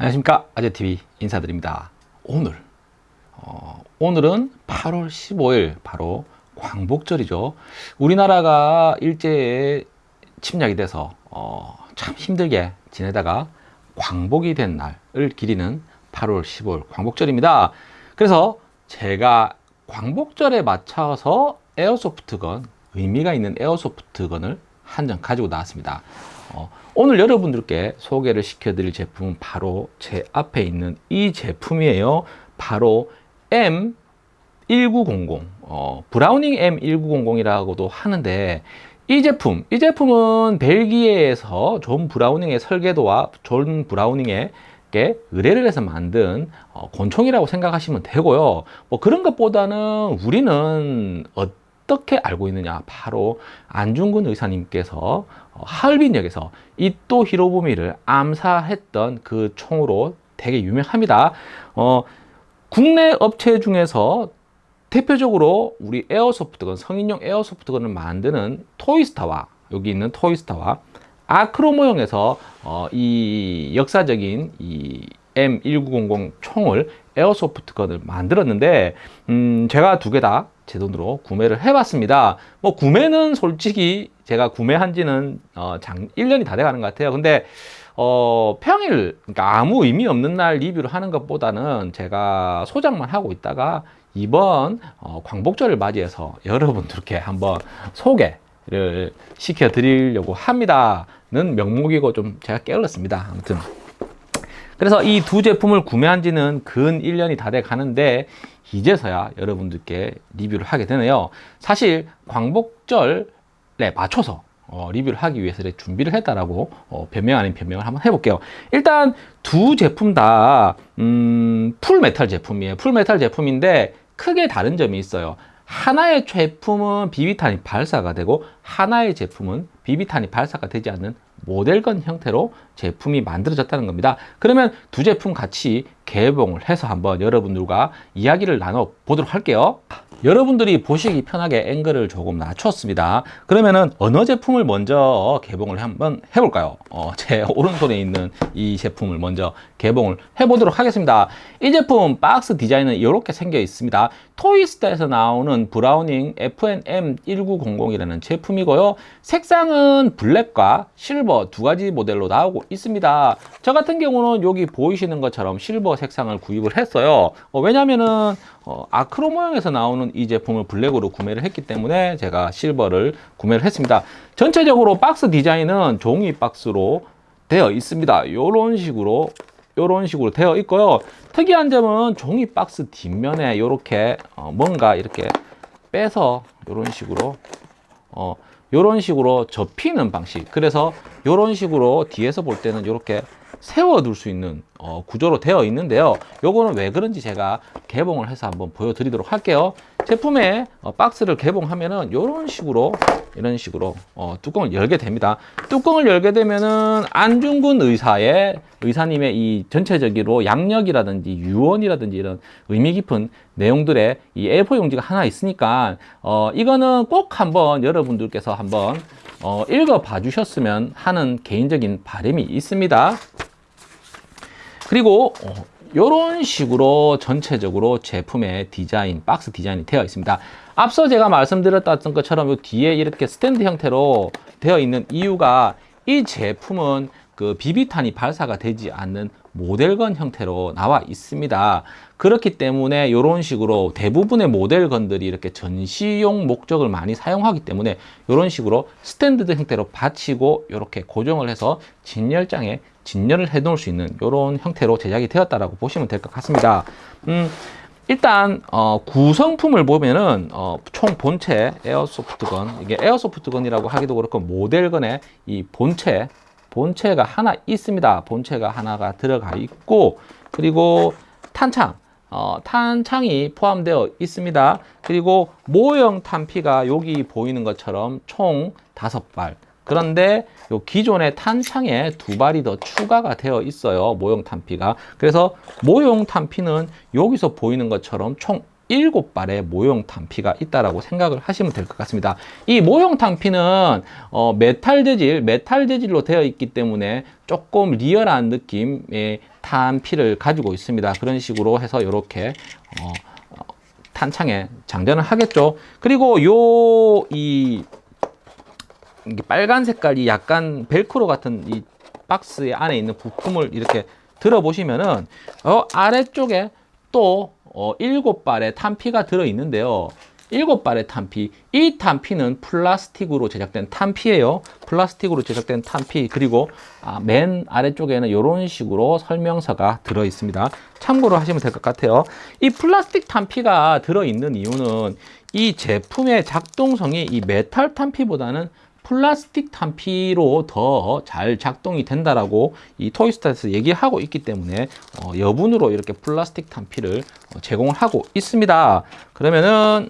안녕하십니까. 아재TV 인사드립니다. 오늘 어, 오늘은 8월 15일 바로 광복절이죠. 우리나라가 일제에 침략이 돼서 어, 참 힘들게 지내다가 광복이 된 날을 기리는 8월 15일 광복절입니다. 그래서 제가 광복절에 맞춰서 에어소프트건 의미가 있는 에어소프트건을 한 장 가지고 나왔습니다. 어, 오늘 여러분들께 소개를 시켜드릴 제품은 바로 제 앞에 있는 이 제품이에요. 바로 M1900 어, 브라우닝 M1900이라고도 하는데 이 제품, 이 제품은 벨기에에서 존 브라우닝의 설계도와 존 브라우닝의 의뢰를 해서 만든 어, 권총이라고 생각하시면 되고요. 뭐 그런 것보다는 우리는 어 떻게 알고 있느냐? 바로 안중근 의사님께서 어, 하얼빈역에서 이또 히로부미를 암살했던 그 총으로 되게 유명합니다. 어, 국내 업체 중에서 대표적으로 우리 에어소프트건 성인용 에어소프트건을 만드는 토이스타와 여기 있는 토이스타와 아크로 모형에서 어, 이 역사적인 이 M1900 총을 에어소프트건을 만들었는데 음, 제가 두 개 다 제 돈으로 구매를 해봤습니다. 뭐 구매는 솔직히 제가 구매한 지는 어, 장, 1년이 다 돼가는 것 같아요. 근데 어, 평일 그러니까 아무 의미 없는 날 리뷰를 하는 것보다는 제가 소장만 하고 있다가 이번 어, 광복절을 맞이해서 여러분들께 한번 소개를 시켜 드리려고 합니다 는 명목이고 좀 제가 깨어났습니다. 아무튼 그래서 이 두 제품을 구매한 지는 근 1년이 다 돼 가는데 이제서야 여러분들께 리뷰를 하게 되네요. 사실 광복절에 맞춰서 어, 리뷰를 하기 위해서 준비를 했다라고 어, 변명 아닌 변명을 한번 해볼게요. 일단 두 제품 다 음, full metal 제품이에요. full metal 제품인데 크게 다른 점이 있어요. 하나의 제품은 비비탄이 발사가 되고 하나의 제품은 비비탄이 발사가 되지 않는 모델건 형태로 제품이 만들어졌다는 겁니다. 그러면 두 제품 같이 개봉을 해서 한번 여러분들과 이야기를 나눠 보도록 할게요 여러분들이 보시기 편하게 앵글을 조금 낮췄습니다. 그러면은 어느 제품을 먼저 개봉을 한번 해볼까요? 어, 제 오른손에 있는 이 제품을 먼저 개봉을 해보도록 하겠습니다. 이 제품 박스 디자인은 이렇게 생겨 있습니다. 토이스타에서 나오는 브라우닝 FNM 1900 이라는 제품이고요. 색상은 블랙과 실버 두 가지 모델로 나오고 있습니다. 저 같은 경우는 여기 보이시는 것처럼 실버 색상을 구입을 했어요. 어, 왜냐면은 어, 아크로 모형에서 나오는 이 제품을 블랙으로 구매를 했기 때문에 제가 실버를 구매를 했습니다. 전체적으로 박스 디자인은 종이 박스로 되어 있습니다. 이런 식으로 이런 식으로 되어 있고요. 특이한 점은 종이 박스 뒷면에 이렇게 어, 뭔가 이렇게 빼서 이런 식으로 어, 이런 식으로 접히는 방식. 그래서 이런 식으로 뒤에서 볼 때는 이렇게 세워둘 수 있는 어, 구조로 되어 있는데요. 요거는 왜 그런지 제가 개봉을 해서 한번 보여드리도록 할게요. 제품의 어, 박스를 개봉하면은 이런 식으로 이런 식으로 어, 뚜껑을 열게 됩니다. 뚜껑을 열게 되면은 안중근 의사의 의사님의 이 전체적으로 양력이라든지 유언이라든지 이런 의미 깊은 내용들의 이 A4 용지가 하나 있으니까 어, 이거는 꼭 한번 여러분들께서 한번 어, 읽어 봐 주셨으면 하는 개인적인 바람이 있습니다 그리고 이런 어, 식으로 전체적으로 제품의 디자인, 박스 디자인이 되어 있습니다. 앞서 제가 말씀드렸던 것처럼 이 뒤에 이렇게 스탠드 형태로 되어 있는 이유가 이 제품은 그 비비탄이 발사가 되지 않는 모델건 형태로 나와 있습니다. 그렇기 때문에 이런 식으로 대부분의 모델건들이 이렇게 전시용 목적을 많이 사용하기 때문에 이런 식으로 스탠드 형태로 받치고 이렇게 고정을 해서 진열장에 진열을 해 놓을 수 있는 이런 형태로 제작이 되었다라고 보시면 될 것 같습니다. 음, 일단 어, 구성품을 보면은 어, 총 본체 에어소프트건 이게 에어소프트건이라고 하기도 그렇고 모델건의 이 본체 본체가 하나 있습니다. 본체가 하나가 들어가 있고 그리고 탄창 어, 탄창이 포함되어 있습니다. 그리고 모형 탄피가 여기 보이는 것처럼 총 다섯 발 그런데 요 기존의 탄창에 두 발이 더 추가가 되어 있어요. 모형 탄피가. 그래서 모형 탄피는 여기서 보이는 것처럼 총 일곱 발의 모형 탄피가 있다라고 생각을 하시면 될 것 같습니다. 이 모형 탄피는 어, 메탈 재질, 메탈 재질로 되어 있기 때문에 조금 리얼한 느낌의 탄피를 가지고 있습니다. 그런 식으로 해서 이렇게 어, 어, 탄창에 장전을 하겠죠. 그리고 요 이 빨간 색깔이 약간 벨크로 같은 이 박스의 안에 있는 부품을 이렇게 들어보시면은 어, 아래쪽에 또 어, 일곱 발의 탄피가 들어 있는데요. 일곱 발의 탄피. 이 탄피는 플라스틱으로 제작된 탄피예요. 플라스틱으로 제작된 탄피. 그리고 아, 맨 아래쪽에는 이런 식으로 설명서가 들어 있습니다. 참고로 하시면 될 것 같아요. 이 플라스틱 탄피가 들어 있는 이유는 이 제품의 작동성이 이 메탈 탄피보다는 플라스틱 탄피로 더 잘 작동이 된다라고 이 토이스타에서 얘기하고 있기 때문에 어, 여분으로 이렇게 플라스틱 탄피를 어, 제공을 하고 있습니다. 그러면은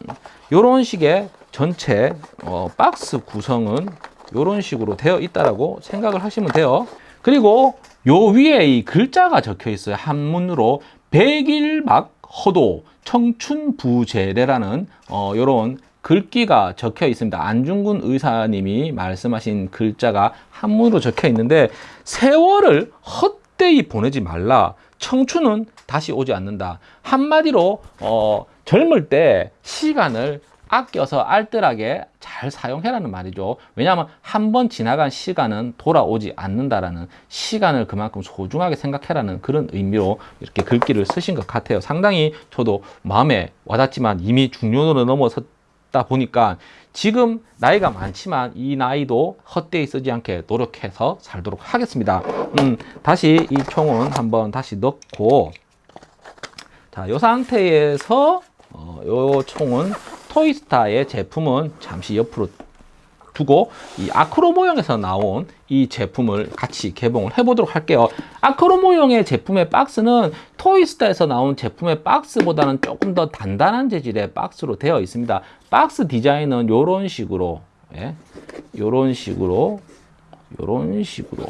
이런 식의 전체 어, 박스 구성은 이런 식으로 되어 있다라고 생각을 하시면 돼요. 그리고 요 위에 이 글자가 적혀 있어요. 한문으로 백일막 허도 청춘부제례라는 어, 요런 글귀가 적혀 있습니다. 안중근 의사님이 말씀하신 글자가 한문으로 적혀 있는데 세월을 헛되이 보내지 말라. 청춘은 다시 오지 않는다. 한마디로 어, 젊을 때 시간을 아껴서 알뜰하게 잘 사용해라는 말이죠. 왜냐하면 한 번 지나간 시간은 돌아오지 않는다라는 시간을 그만큼 소중하게 생각해라는 그런 의미로 이렇게 글귀를 쓰신 것 같아요. 상당히 저도 마음에 와닿지만 이미 중년으로 넘어섰 다 보니까 지금 나이가 많지만 이 나이도 헛되이 쓰지 않게 노력해서 살도록 하겠습니다. 음, 다시 이 총은 한번 다시 넣고 자, 이 상태에서 어, 요 총은 토이스타의 제품은 잠시 옆으로 두고 이 아크로 모형에서 나온 이 제품을 같이 개봉을 해보도록 할게요. 아크로 모형의 제품의 박스는 토이스타에서 나온 제품의 박스보다는 조금 더 단단한 재질의 박스로 되어 있습니다. 박스 디자인은 이런 식으로, 예, 이런 식으로, 이런 식으로.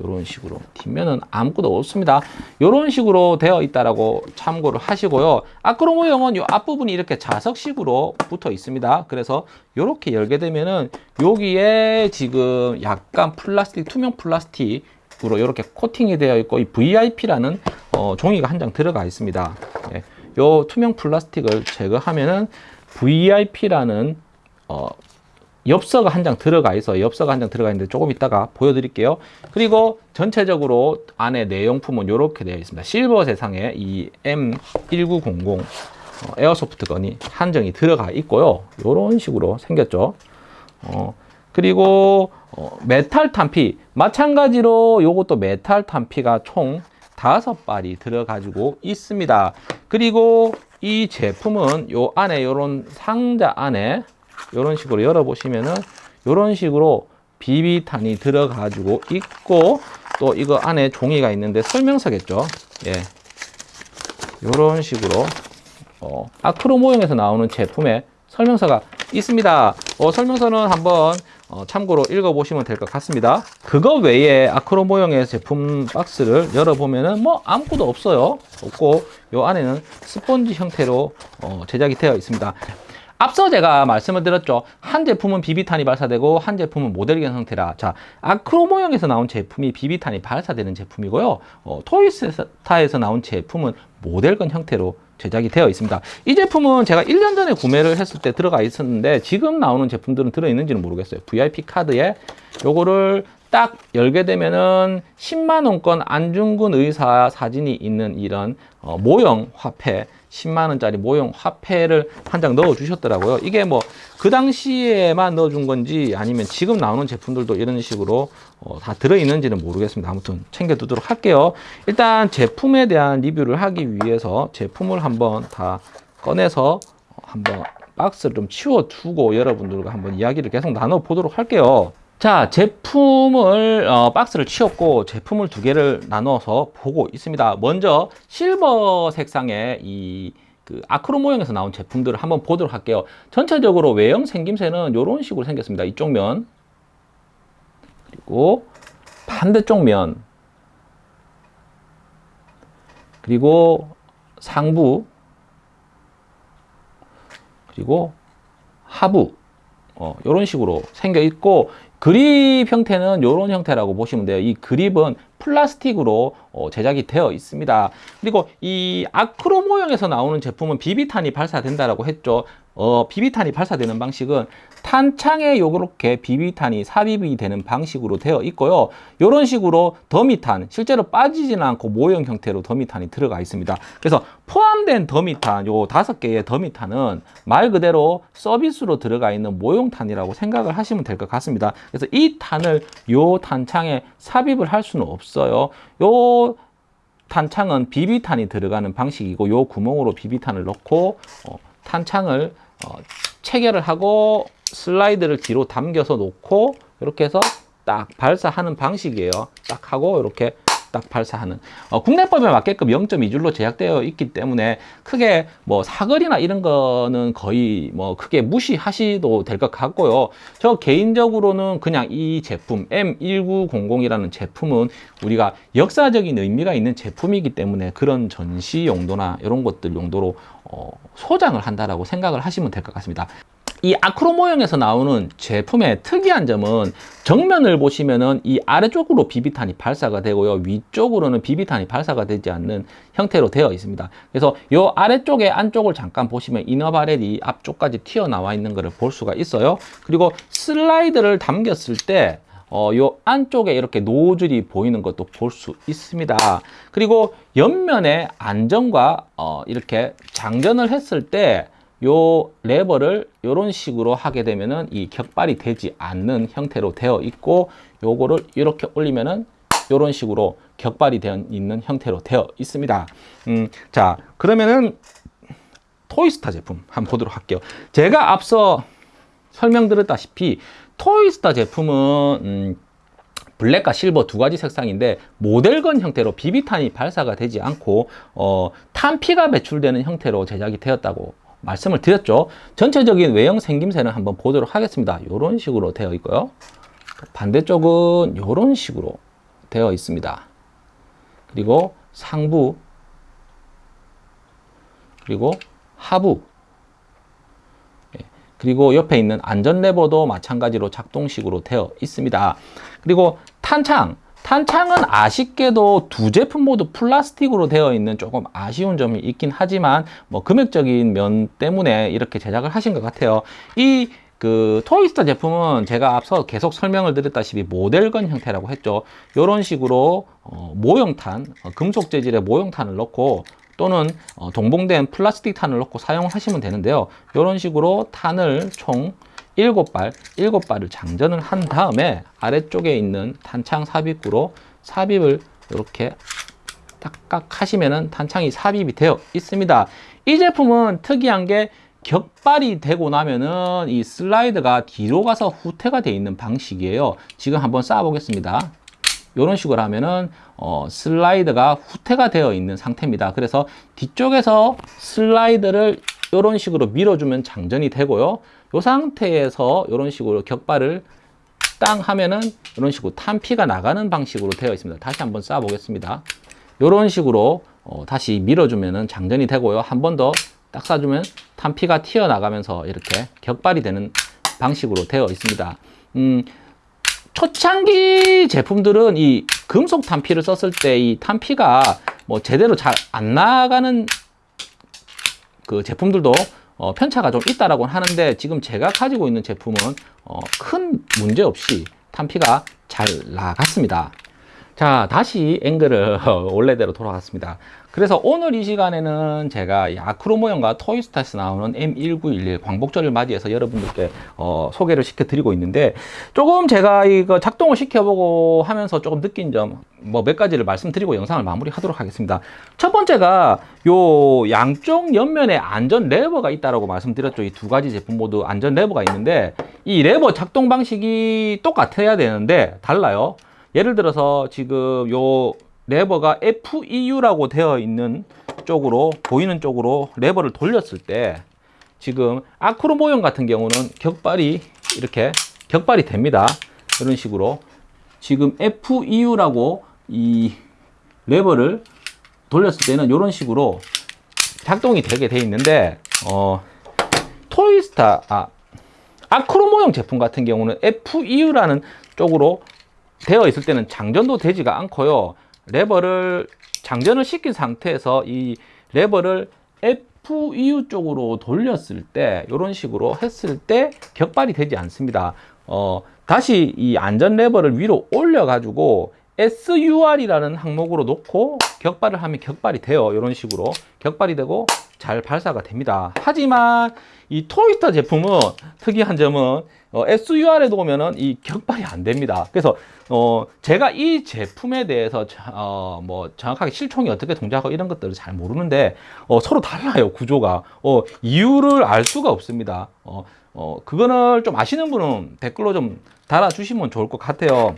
이런 식으로. 뒷면은 아무것도 없습니다. 이런 식으로 되어 있다라고 참고를 하시고요. 아크로 모형은 이 앞부분이 이렇게 자석식으로 붙어 있습니다. 그래서 이렇게 열게 되면은 여기에 지금 약간 플라스틱 투명 플라스틱 으로 이렇게 코팅이 되어 있고 이 VIP라는 어, 종이가 한 장 들어가 있습니다. 예, 요 투명 플라스틱을 제거하면은 VIP라는 어, 엽서가 한 장 들어가 있어. 엽서가 한 장 들어가 있는데 조금 이따가 보여드릴게요. 그리고 전체적으로 안에 내용품은 이렇게 되어 있습니다. 실버 색상의 이 M1900 어, airsoft gun이 한정이 들어가 있고요. 이런 식으로 생겼죠. 어, 그리고 어, 메탈 탄피. 마찬가지로 요것도 메탈 탄피가 총 다섯 발이 들어가지고 있습니다. 그리고 이 제품은 요 안에 요런 상자 안에 이런 식으로 열어보시면은 이런 식으로 비비탄이 들어가지고 있고 또 이거 안에 종이가 있는데 설명서겠죠. 예. 이런 식으로 어, 아크로 모형에서 나오는 제품의 설명서가 있습니다. 어, 설명서는 한번 어, 참고로 읽어보시면 될 것 같습니다. 그거 외에 아크로 모형의 제품 박스를 열어보면 은 뭐 아무것도 없어요. 없고 요 안에는 스펀지 형태로 어, 제작이 되어 있습니다. 앞서 제가 말씀을 드렸죠. 한 제품은 비비탄이 발사되고 한 제품은 모델견 형태라. 자, 아크로 모형에서 나온 제품이 비비탄이 발사되는 제품이고요. 어, 토이스타에서 나온 제품은 모델건 형태로 제작이 되어 있습니다. 이 제품은 제가 1년 전에 구매를 했을 때 들어가 있었는데 지금 나오는 제품들은 들어있는지는 모르겠어요. VIP 카드에 요거를 딱 열게 되면은 10만 원권 안중근 의사 사진이 있는 이런 어, 모형 화폐 10만 원짜리 모형 화폐를 한 장 넣어 주셨더라고요. 이게 뭐 그 당시에만 넣어 준 건지 아니면 지금 나오는 제품들도 이런 식으로 어, 다 들어 있는지는 모르겠습니다. 아무튼 챙겨 두도록 할게요. 일단 제품에 대한 리뷰를 하기 위해서 제품을 한번 다 꺼내서 한번 박스를 좀 치워 두고 여러분들과 한번 이야기를 계속 나눠 보도록 할게요. 자 제품을 어, 박스를 치웠고 제품을 두 개를 나눠서 보고 있습니다. 먼저 실버 색상의 이 그 아크로 모형에서 나온 제품들을 한번 보도록 할게요. 전체적으로 외형 생김새는 이런 식으로 생겼습니다. 이쪽 면 그리고 반대쪽 면 그리고 상부 그리고 하부 어, 이런 식으로 생겨 있고 그립 형태는 이런 형태라고 보시면 돼요. 이 그립은 플라스틱으로 어, 제작이 되어 있습니다. 그리고 이 아크로 모형에서 나오는 제품은 비비탄이 발사된다라고 했죠. 어, 비비탄이 발사되는 방식은 탄창에 요렇게 비비탄이 삽입이 되는 방식으로 되어 있고요. 이런 식으로 더미탄, 실제로 빠지지는 않고 모형 형태로 더미탄이 들어가 있습니다. 그래서 포함된 더미탄, 요 다섯 개의 더미탄은 말 그대로 서비스로 들어가 있는 모형탄이라고 생각을 하시면 될 것 같습니다. 그래서 이 탄을 요 탄창에 삽입을 할 수는 없 어요. 요 탄창은 비비탄이 들어가는 방식이고 요 구멍으로 비비탄을 넣고 어, 탄창을 어, 체결을 하고 슬라이드를 뒤로 당겨서 놓고 이렇게 해서 딱 발사하는 방식이에요. 딱 하고 이렇게 딱 발사하는 어, 국내법에 맞게끔 0.2줄로 제작되어 있기 때문에 크게 뭐 사거리나 이런 거는 거의 뭐 크게 무시하시도 될 것 같고요. 저 개인적으로는 그냥 이 제품 M1900이라는 제품은 우리가 역사적인 의미가 있는 제품이기 때문에 그런 전시 용도나 이런 것들 용도로 어, 소장을 한다라고 생각을 하시면 될 것 같습니다 이 아크로 모형에서 나오는 제품의 특이한 점은 정면을 보시면은 이 아래쪽으로 비비탄이 발사가 되고요. 위쪽으로는 비비탄이 발사가 되지 않는 형태로 되어 있습니다. 그래서 이 아래쪽에 안쪽을 잠깐 보시면 이너바렐이 앞쪽까지 튀어나와 있는 것을 볼 수가 있어요. 그리고 슬라이드를 담겼을 때 어, 요 안쪽에 이렇게 노즐이 보이는 것도 볼 수 있습니다. 그리고 옆면에 안전과 어, 이렇게 장전을 했을 때 요 레버를 이런 식으로 하게 되면은 이 격발이 되지 않는 형태로 되어 있고 요거를 이렇게 올리면은 이런 식으로 격발이 되어 있는 형태로 되어 있습니다. 음, 자 그러면은 토이스타 제품 한번 보도록 할게요. 제가 앞서 설명드렸다시피 토이스타 제품은 음, 블랙과 실버 두 가지 색상인데 모델건 형태로 비비탄이 발사가 되지 않고 어, 탄피가 배출되는 형태로 제작이 되었다고 말씀을 드렸죠. 전체적인 외형 생김새는 한번 보도록 하겠습니다. 이런 식으로 되어 있고요. 반대쪽은 이런 식으로 되어 있습니다. 그리고 상부 그리고 하부 예, 그리고 옆에 있는 안전 레버도 마찬가지로 작동식으로 되어 있습니다. 그리고 탄창 탄창은 아쉽게도 두 제품 모두 플라스틱으로 되어 있는 조금 아쉬운 점이 있긴 하지만 뭐 금액적인 면 때문에 이렇게 제작을 하신 것 같아요. 이그 토이스타 제품은 제가 앞서 계속 설명을 드렸다시피 모델건 형태라고 했죠. 이런 식으로 어, 모형탄, 어, 금속 재질의 모형탄을 넣고 또는 어, 동봉된 플라스틱 탄을 넣고 사용을 하시면 되는데요. 이런 식으로 탄을 총 일곱 발, 일곱 발을 장전을 한 다음에 아래쪽에 있는 탄창 삽입구로 삽입을 이렇게 딱딱 하시면은 탄창이 삽입이 되어 있습니다. 이 제품은 특이한 게 격발이 되고 나면은 이 슬라이드가 뒤로 가서 후퇴가 되어 있는 방식이에요. 지금 한번 쌓아 보겠습니다. 이런 식으로 하면은 어, 슬라이드가 후퇴가 되어 있는 상태입니다. 그래서 뒤쪽에서 슬라이드를 이런 식으로 밀어주면 장전이 되고요. 이 상태에서 이런 식으로 격발을 땅 하면은 이런 식으로 탄피가 나가는 방식으로 되어 있습니다. 다시 한번 쌓아 보겠습니다. 이런 식으로 어, 다시 밀어주면은 장전이 되고요. 한 번 더딱 쏴주면 탄피가 튀어나가면서 이렇게 격발이 되는 방식으로 되어 있습니다. 음, 초창기 제품들은 이 금속 탄피를 썼을 때 이 탄피가 뭐 제대로 잘 안 나가는 그 제품들도 어, 편차가 좀 있다라고 하는데 지금 제가 가지고 있는 제품은 어, 큰 문제 없이 탄피가 잘 나갔습니다. 자 다시 앵글을 원래대로 돌아갔습니다. 그래서 오늘 이 시간에는 제가 아크로 모형과 토이스타에서 나오는 M1911 광복절을 맞이해서 여러분들께 어, 소개를 시켜드리고 있는데 조금 제가 이거 작동을 시켜보고 하면서 조금 느낀 점 뭐 몇 가지를 말씀드리고 영상을 마무리하도록 하겠습니다. 첫 번째가 요 양쪽 옆면에 안전 레버가 있다라고 말씀드렸죠. 이 두 가지 제품 모두 안전 레버가 있는데 이 레버 작동 방식이 똑같아야 되는데 달라요. 예를 들어서 지금 요 레버가 FEU라고 되어 있는 쪽으로 보이는 쪽으로 레버를 돌렸을 때 지금 아크로 모형 같은 경우는 격발이 이렇게 격발이 됩니다. 이런 식으로 지금 FEU라고 이 레버를 돌렸을 때는 이런 식으로 작동이 되게 돼 있는데 어 토이스타 아 아크로 모형 제품 같은 경우는 FEU라는 쪽으로 되어 있을 때는 장전도 되지가 않고요. 레버를 장전을 시킨 상태에서 이 레버를 FEU 쪽으로 돌렸을 때 이런 식으로 했을 때 격발이 되지 않습니다. 어, 다시 이 안전 레버를 위로 올려 가지고 SUR이라는 항목으로 놓고 격발을 하면 격발이 돼요. 이런 식으로 격발이 되고 잘 발사가 됩니다. 하지만 이 토이스터 제품은 특이한 점은 어, SUR에 놓으면은 이 격발이 안 됩니다. 그래서 어, 제가 이 제품에 대해서 자- 어, 뭐 정확하게 실총이 어떻게 동작하고 이런 것들을 잘 모르는데 어, 서로 달라요 구조가 어, 이유를 알 수가 없습니다. 어, 어, 그거를 좀 아시는 분은 댓글로 좀 달아주시면 좋을 것 같아요.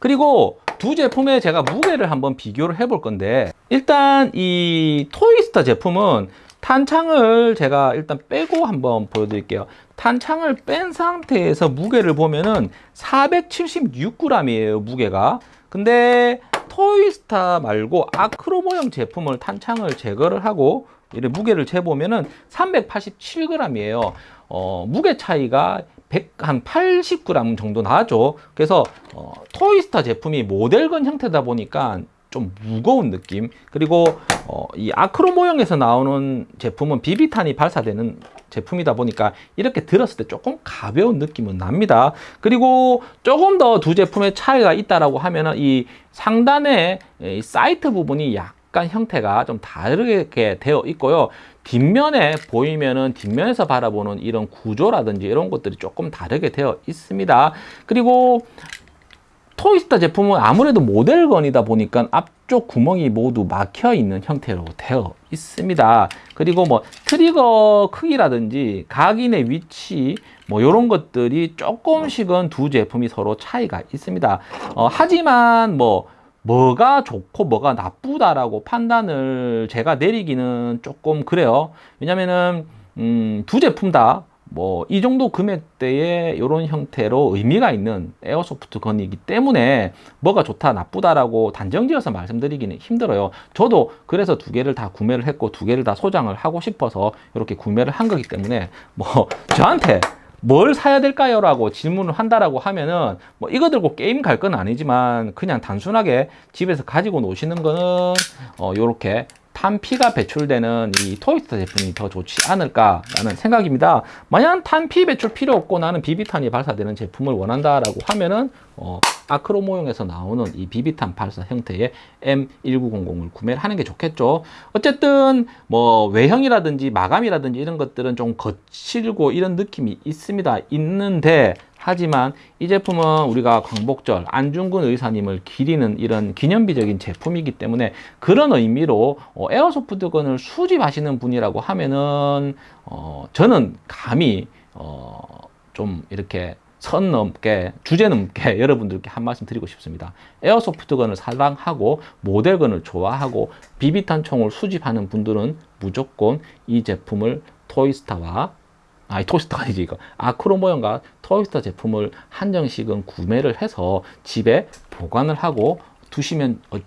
그리고 두 제품의 제가 무게를 한번 비교를 해 볼 건데 일단 이 토이스터 제품은 탄창을 제가 일단 빼고 한번 보여드릴게요. 탄창을 뺀 상태에서 무게를 보면은 476g이에요 무게가. 근데 토이스타 말고 아크로모형 제품을 탄창을 제거를 하고 이렇게 무게를 재보면은 387g이에요. 어, 무게 차이가 100, 한 80g 정도 나죠. 그래서 어, 토이스타 제품이 모델건 형태다 보니까 좀 무거운 느낌. 그리고 어, 이 아크로 모형에서 나오는 제품은 비비탄이 발사되는 제품이다 보니까 이렇게 들었을 때 조금 가벼운 느낌은 납니다. 그리고 조금 더 두 제품의 차이가 있다라고 하면은 이 상단에 이 사이트 부분이 약 간 형태가 좀 다르게 되어 있고요. 뒷면에 보이면은 뒷면에서 바라보는 이런 구조라든지 이런 것들이 조금 다르게 되어 있습니다. 그리고 토이스타 제품은 아무래도 모델건이다 보니까 앞쪽 구멍이 모두 막혀 있는 형태로 되어 있습니다. 그리고 뭐 트리거 크기라든지 각인의 위치 뭐 이런 것들이 조금씩은 두 제품이 서로 차이가 있습니다. 어, 하지만 뭐 뭐가 좋고 뭐가 나쁘다라고 판단을 제가 내리기는 조금 그래요. 왜냐면은 음, 두 제품 다 뭐 이 정도 금액대에 이런 형태로 의미가 있는 에어소프트 건이기 때문에 뭐가 좋다 나쁘다라고 단정지어서 말씀드리기는 힘들어요. 저도 그래서 두 개를 다 구매를 했고 두 개를 다 소장을 하고 싶어서 이렇게 구매를 한 거기 때문에 뭐 저한테 뭘 사야 될까요? 라고 질문을 한다라고 하면은 뭐 이거 들고 게임 갈 건 아니지만 그냥 단순하게 집에서 가지고 노시는 거는 어 요렇게 탄피가 배출되는 이 토이스터 제품이 더 좋지 않을까라는 생각입니다. 만약 탄피 배출 필요 없고 나는 비비탄이 발사되는 제품을 원한다라고 하면은 어, 아크로모용에서 나오는 이 비비탄 발사 형태의 M1900을 구매를 하는 게 좋겠죠. 어쨌든 뭐 외형이라든지 마감이라든지 이런 것들은 좀 거칠고 이런 느낌이 있습니다. 있는데 하지만 이 제품은 우리가 광복절 안중근 의사님을 기리는 이런 기념비적인 제품이기 때문에 그런 의미로 어, 에어소프트건을 수집하시는 분이라고 하면은 어, 저는 감히 어, 좀 이렇게 선 넘게 주제 넘게 여러분들께 한 말씀 드리고 싶습니다. 에어소프트건을 사랑하고 모델건을 좋아하고 비비탄 총을 수집하는 분들은 무조건 이 제품을 토이스타와 아니 토이스타가 아니지 이거 아크로 모형과 토이스타 제품을 한정씩은 구매를 해서 집에 보관을 하고 두시면 어,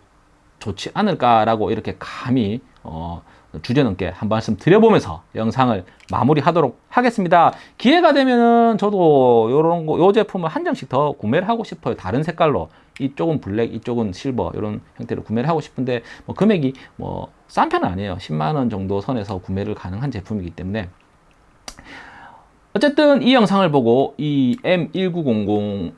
좋지 않을까라고 이렇게 감히 어, 주제넘게 한 말씀 드려보면서 영상을 마무리하도록 하겠습니다. 기회가 되면은 저도 요런 거, 요 제품을 한 장씩 더 구매를 하고 싶어요. 다른 색깔로. 이쪽은 블랙, 이쪽은 실버 이런 형태로 구매를 하고 싶은데 뭐 금액이 뭐 싼 편은 아니에요. 10만 원 정도 선에서 구매를 가능한 제품이기 때문에 어쨌든 이 영상을 보고 이 M1900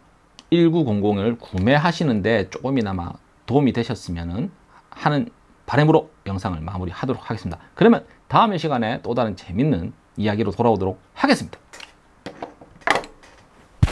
1900을 구매하시는데 조금이나마 도움이 되셨으면 하는 바람으로 영상을 마무리하도록 하겠습니다. 그러면 다음 시간에 또 다른 재밌는 이야기로 돌아오도록 하겠습니다.